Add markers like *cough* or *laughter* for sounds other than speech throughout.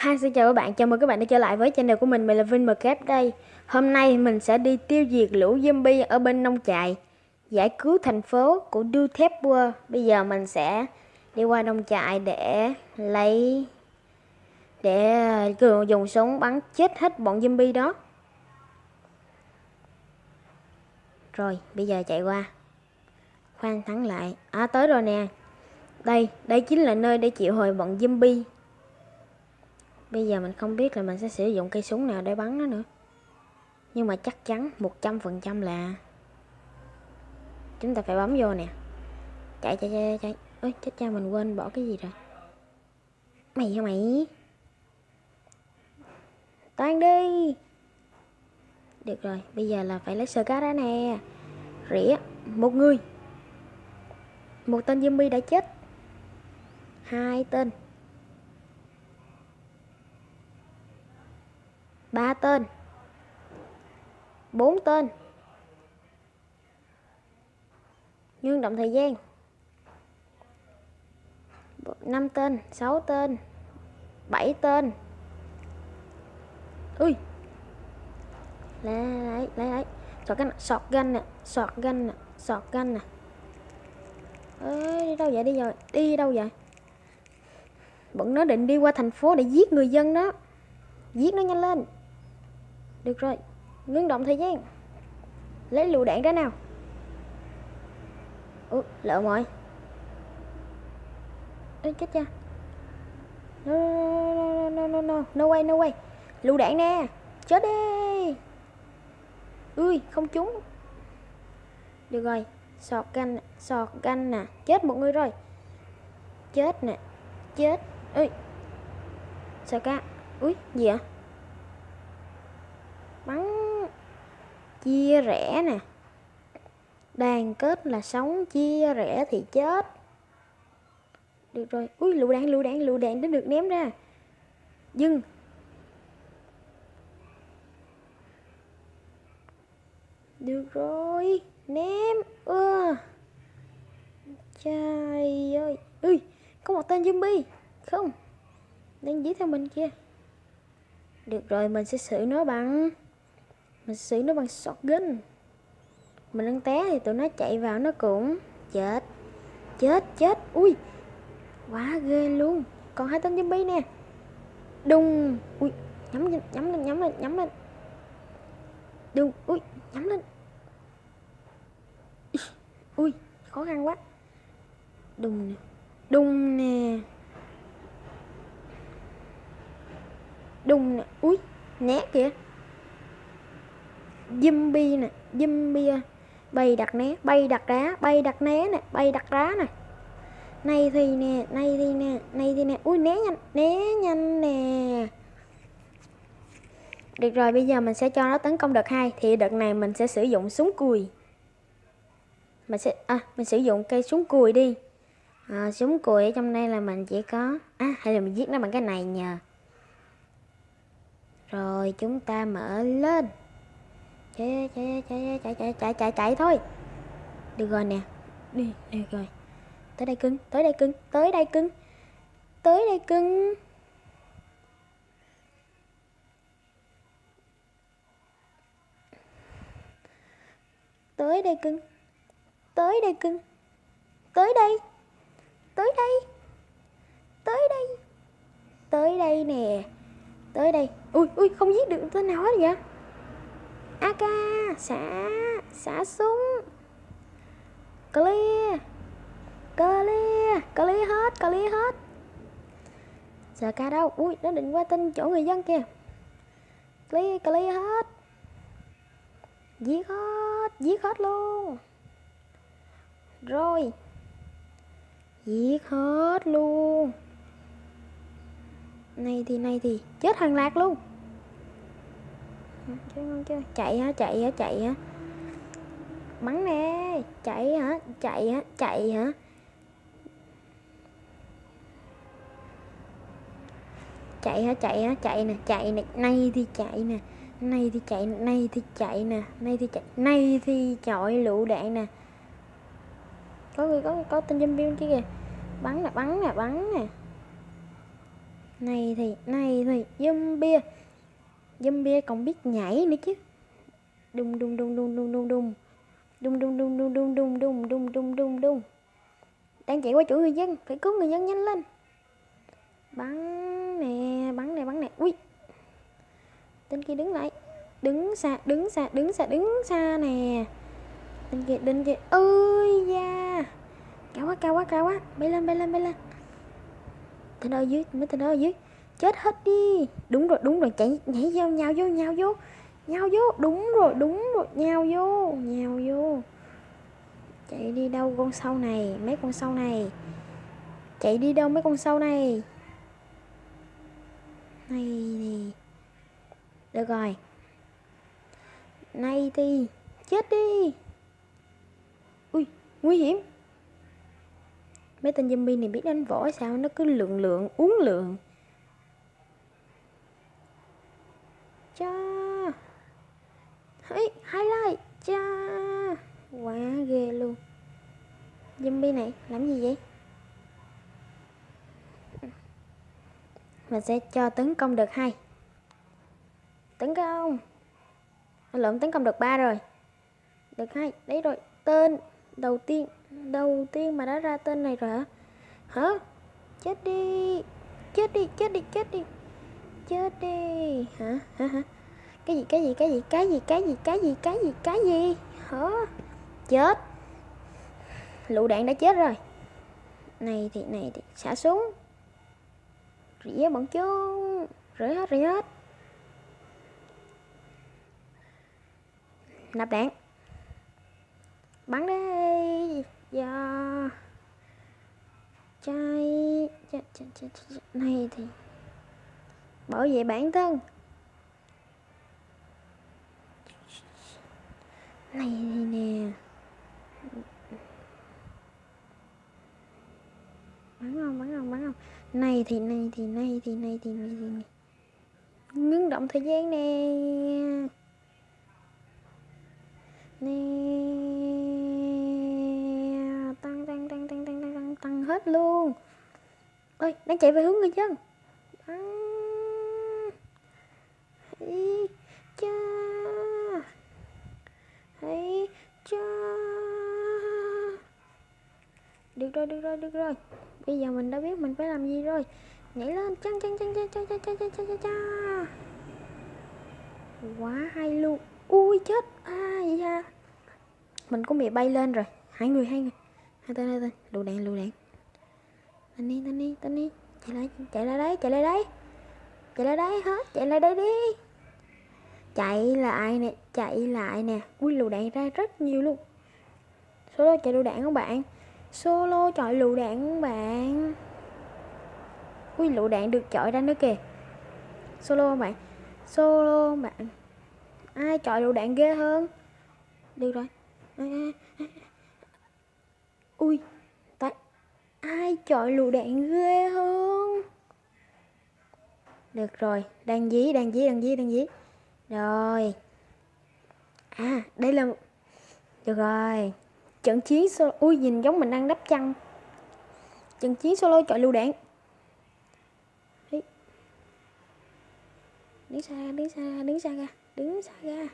Hi, xin chào các bạn, chào mừng các bạn đã trở lại với channel của mình, mình là Vinh đây. Hôm nay mình sẽ đi tiêu diệt lũ zombie ở bên nông trại Giải cứu thành phố của Dutep World Bây giờ mình sẽ đi qua nông trại để lấy Để ờ, dùng súng bắn chết hết bọn zombie đó. Rồi, bây giờ chạy qua. Khoan thắng lại. À, tới rồi nè. Đây, đây chính là nơi để chịu hồi bọn zombie. Bây giờ mình không biết là mình sẽ sử dụng cây súng nào để bắn nó nữa. Nhưng mà chắc chắn 100% là Chúng ta phải bấm vô nè. Chạy chạy chạy chạy. Ôi, chết cha, mình quên bỏ cái gì rồi. Mày hả mày? Toan đi. Được rồi, bây giờ là phải lấy sơ cá ra nè. Rỉa, Một người. Một tên zombie đã chết. Hai tên. Ba tên, bốn tên. Nhưng động thời gian, năm tên, sáu tên, bảy tên. Ui. Lấy lấy lấy lấy. Sọt ganh, sọt gan nè, sọt gan nè, sọt gan nè. Ê đi đâu vậy? Đi rồi, đi đâu vậy? Bọn nó định đi qua thành phố để giết người dân đó. Giết nó nhanh lên được rồi Ngưng động thời gian. Lấy lựu đạn ra nào. Ủa lỡ mọi. Ê chết cha. No no no no no no way no way. Lựu đạn nè Chết đi. Ui không trúng. Được rồi Sọt canh, Sọt canh nè Chết một người rồi. Chết nè Chết. Ui sọt ca? Ui gì vậy? Bắn, chia rẽ nè. Đoàn kết là sống, chia rẽ thì chết. Được rồi. Ui, lựu đạn lựu đạn lựu đạn đã được ném ra. Dừng. Được rồi. Ném. Ơ. Trời ơi. Ui, có một tên zombie. Không. Đang dí theo mình kia được rồi, mình sẽ xử nó bằng mình xử nó bằng shotgun. Mình đang té thì tụi nó chạy vào nó cũng chết. Chết chết. Ui, quá ghê luôn. Còn hai tên zombie nè. Đùng. Ui, nhắm lên nhắm lên nhắm lên nhắm lên. Đùng. Ui, nhắm lên. Ui, khó khăn quá. Đùng nè. Đùng nè. Đùng nè. Ui, né kìa zombie nè zombie bay đặt né bay đặt đá bay đặt né nè bay đặt đá nè. Này thì nè này thì nè này thì nè. Ui né nhanh né nhanh nè. Được rồi bây giờ mình sẽ cho nó tấn công đợt hai. Thì đợt này mình sẽ sử dụng súng cùi. Mình sẽ à mình sử dụng cây súng cùi đi. À, súng cùi ở trong đây là mình chỉ có à hay là mình giết nó bằng cái này nhờ. Rồi chúng ta mở lên chạy chạy chạy chạy chạy chạy chạy chạy thôi. Được rồi nè. Đi được rồi. Tới đây cưng tới đây cưng tới đây cưng tới đây cưng. Tới đây cưng tới đây cưng tới đây tới đây tới đây tới đây nè tới đây. Ui ui không giết được tên nào hết vậy AK xả xả súng. Clear. Clear. Clear hết clear hết. Giờ ca đâu? Ui, nó định qua tin chỗ người dân kìa. Clear clear hết. Giết hết giết hết luôn. Rồi. Giết hết luôn. Này thì này thì, chết hàng lạc luôn chơi ngon chưa chạy hả? Chạy hả? Chạy hả? Bắn nè! Chạy hả? Chạy hả? Chạy hả? Chạy hả? Chạy hả? Chạy nè! Chạy nè! Nay thì chạy nè! Nay thì chạy nay thì chạy nè! Nay thì chạy nay thì chọi lựu đạn nè! Có người có có tên zombie chứ kìa! Bắn nè! Bắn nè! Bắn nè! Này thì này thì zombie! Zombie còn biết nhảy nữa chứ đùng đùng đùng đùng đùng đùng đùng đùng đùng đùng đùng đùng đùng đùng đùng đùng đùng đùng đang chạy qua chỗ người dân phải cứu người dân nhanh lên bắn nè bắn nè bắn nè ui tên kia đứng lại đứng xa đứng xa đứng xa đứng xa nè tên kia tên kia ơi da cao quá cao quá cao quá bay lên bay lên bay lên tên ở dưới mấy tên ở dưới chết hết đi. Đúng rồi đúng rồi, chạy, nhảy vô, nhào vô nhào vô. Nhào vô, đúng rồi đúng rồi, nhào vô nhào vô. Chạy đi đâu con sâu này, mấy con sâu này? Chạy đi đâu mấy con sâu này? Này thì được rồi. Này thì chết đi. Ui, nguy hiểm. Mấy tên zombie này biết đánh võ sao? Nó cứ lượng lượng uống lượng cha. Hey, highlight cha. Quá ghê luôn. Zombie này làm gì vậy? Mình sẽ cho tấn công được hai. Tấn công. Lượm tấn công được ba rồi. Được hai. Đấy rồi tên đầu tiên. Đầu tiên mà đã ra tên này rồi hả? Hả? Chết đi. Chết đi chết đi chết đi chết đi. Hả? Hả? Hả? Cái gì cái gì cái gì cái gì cái gì cái gì cái gì cái gì? Hả? Chết. Lựu đạn đã chết rồi. Này thì này thì xả súng rỉa bọn chúng. Rỉa hết rỉa hết. Nạp đạn. Bắn đi. Giờ chai. Ch, ch, ch, ch, này thì bảo vệ bản thân. Này nè. Bắn không bắn không bắn không. Này thì này thì này thì này thì này thì, này. Ngưng động thời gian nè. Nè. Tăng tăng tăng tăng tăng tăng tăng tăng hết luôn. Ơi đang chạy về hướng người dân. Bắn. Ý, cha Hãy cha Được rồi, được rồi, được rồi. Bây giờ mình đã biết mình phải làm gì rồi. Nhảy lên chăng chăng chăng chăng chăng chăng chăng chăng chăng chăng chăng Quá hay luôn. Ui chết. Ai da. Mình cũng bị bay lên rồi. Hai người, hai người. Hai tên, hai tên. Lựu đạn, lựu đạn. Tên đi, tên đi, tên đi. Chạy lại, chạy lại đấy, chạy lại đấy. Chạy lại đấy hết, chạy lại đây đi. Chạy lại nè, chạy lại nè? Ui lựu đạn ra rất nhiều luôn. Solo chạy lựu đạn các bạn? Solo chọi lựu đạn các bạn? Ui lựu đạn được chọi ra nữa kìa. Solo các bạn? Solo các bạn? Ai chọi lựu đạn ghê hơn? Được rồi. Ui tại Ai chọi lựu đạn ghê hơn? Được rồi. Đang dí, đang dí, đang dí, đang dí rồi. À đây là Được rồi. Trận chiến solo Ui nhìn giống mình đang đắp chăn. Trận chiến solo chọi lưu đạn. Đứng xa ra, đứng xa ra, đứng xa ra Đứng xa ra.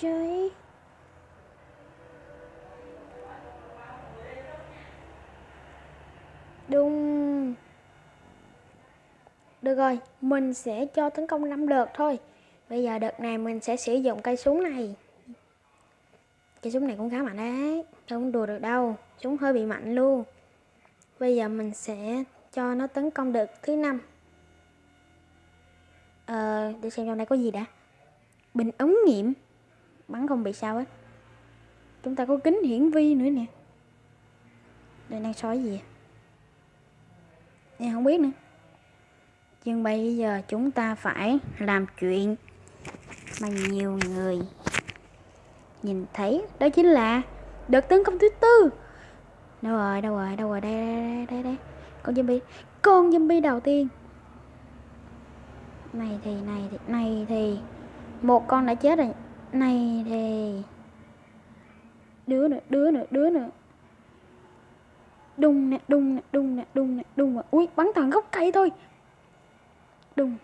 Chơi Đúng được rồi, mình sẽ cho tấn công 5 đợt thôi. Bây giờ đợt này mình sẽ sử dụng cây súng này. Cây súng này cũng khá mạnh đấy Không đùa được đâu Súng hơi bị mạnh luôn. Bây giờ mình sẽ cho nó tấn công đợt thứ năm. Ờ, để xem trong đây có gì đã. Bình ống nghiệm Bắn không bị sao hết. Chúng ta có kính hiển vi nữa nè. Đây đang sói gì à? Em không biết nữa. Nhưng bây giờ chúng ta phải làm chuyện mà nhiều người nhìn thấy. Đó chính là đợt tấn công thứ tư. Đâu rồi, đâu rồi, đâu rồi, đây, đây, đây, đây. Con zombie, con zombie đầu tiên. Này thì, này thì, này thì Một con đã chết rồi. Này thì Đứa nữa, đứa nữa, đứa nữa. Đùng nè đùng nè đùng nè đùng nè đùng nè. Ui bắn thẳng gốc cây thôi đùng.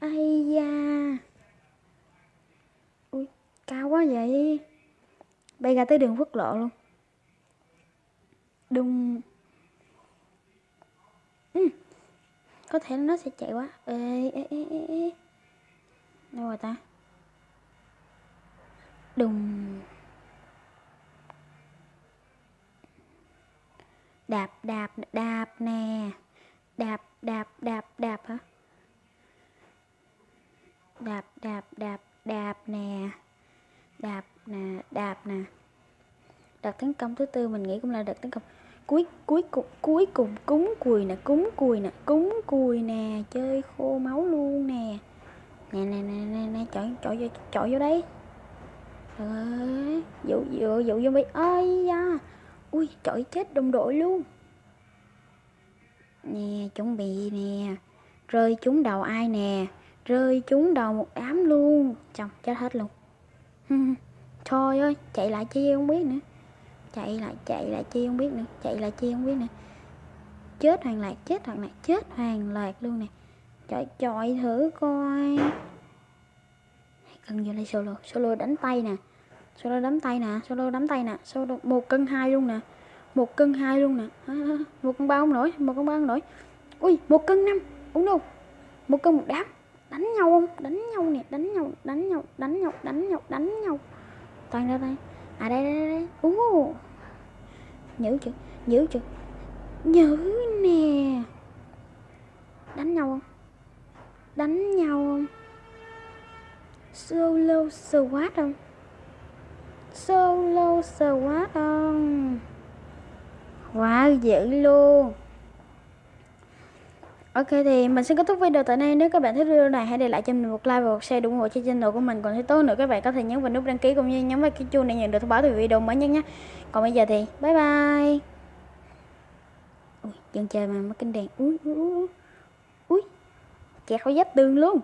Ai da. Ui, cao quá vậy. Bay ra tới đường quốc lộ luôn. Đùng. Ừ. có thể nó sẽ chạy quá. Ê ê ê ê ê. Đâu rồi ta? Đùng. Đạp đạp đạp nè. Đạp đạp đạp đạp hả? Đạp đạp đạp đạp nè. Đạp nè đạp nè. Đợt tấn công thứ tư mình nghĩ cũng là đợt tấn công. Cuối cuối cùng cuối cùng cúng cùi nè cúng cùi nè cúng cùi nè. Chơi khô máu luôn nè. Nè nè nè nè, nè. chọi chọi vô chọi vô đây ơi dụ dụ dụ zombie. Ơi da ui chọi chết đồng đội luôn. Nè, chuẩn bị nè. Rơi trúng đầu ai nè? Rơi trúng đầu một đám luôn. Chồng, chết hết luôn. *laughs* Thôi ơi, chạy lại chi không biết nữa. Chạy lại chạy lại chi không biết nữa. Chạy lại chi không biết nữa. Chết hoàng lạc, chết hoàng lạc, chết hoàng lạc luôn nè. Trời chọi thử coi. Cần vô đây solo. Solo đánh tay nè solo đấm tay nè, solo đấm tay nè, solo một cân hai luôn nè, một cân hai luôn nè. Một cân ba không nổi, một cân ba không nổi. Ui, một cân năm, uống đâu một cân một đám, đánh nhau không? Đánh nhau nè, đánh nhau đánh nhau đánh nhau đánh nhau đánh nhau. Toàn ra đây à đây đây đây ú nhữ chưa nhữ chưa nhữ nè. Đánh nhau không? Đánh nhau không? Solo SWAT không? Solo quá ông. Wow dữ luôn. Ok thì mình xin kết thúc video tại đây. Nếu các bạn thích video này hãy để lại cho mình một like và một share ủng hộ cho channel của mình Còn nếu tốt nữa các bạn có thể nhấn vào nút đăng ký cũng như nhấn vào cái chuông để nhận được thông báo từ video mới nhất nhé. Còn bây giờ thì bye bye. Ui, dân chơi mà mất kinh đèn. Ui, ui, ui, ui. Kẹt khỏi tương tường luôn.